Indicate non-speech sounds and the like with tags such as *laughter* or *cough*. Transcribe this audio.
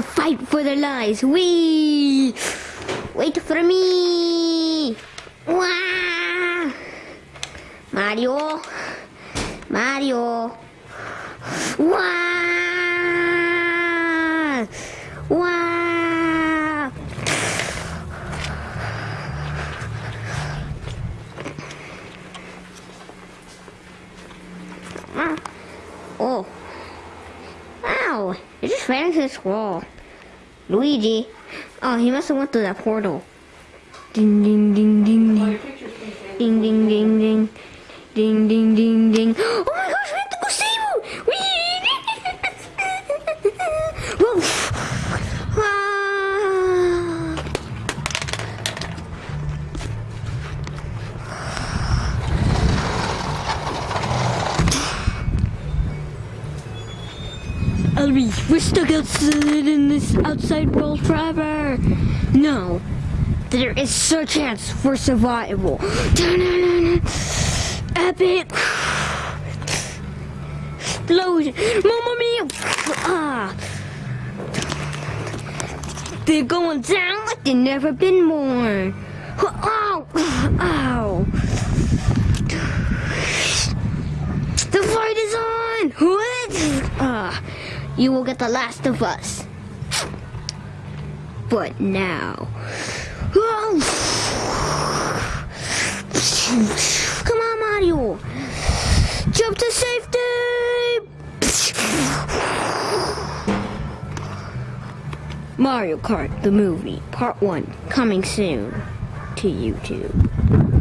to fight for their lives. Wee! Wait for me! Wah! Mario! Mario! Wah! Wah! Ah. Ow! It just ran into this wall. Luigi. Oh, he must have went through that portal. Ding ding ding ding ding. Ding ding ding ding. Ding ding ding ding. *gasps* Oh my Elby, we're stuck outside in this outside world forever. No, there is a chance for survival. *sighs* Epic. *sighs* Explosion. Mamma mia. Ah. They're going down like they've never been more. Ow. Ow. The fight is on. What? Ah. You will get the last of us. But now. Come on, Mario. Jump to safety. Mario Kart, the movie, part one, coming soon to YouTube.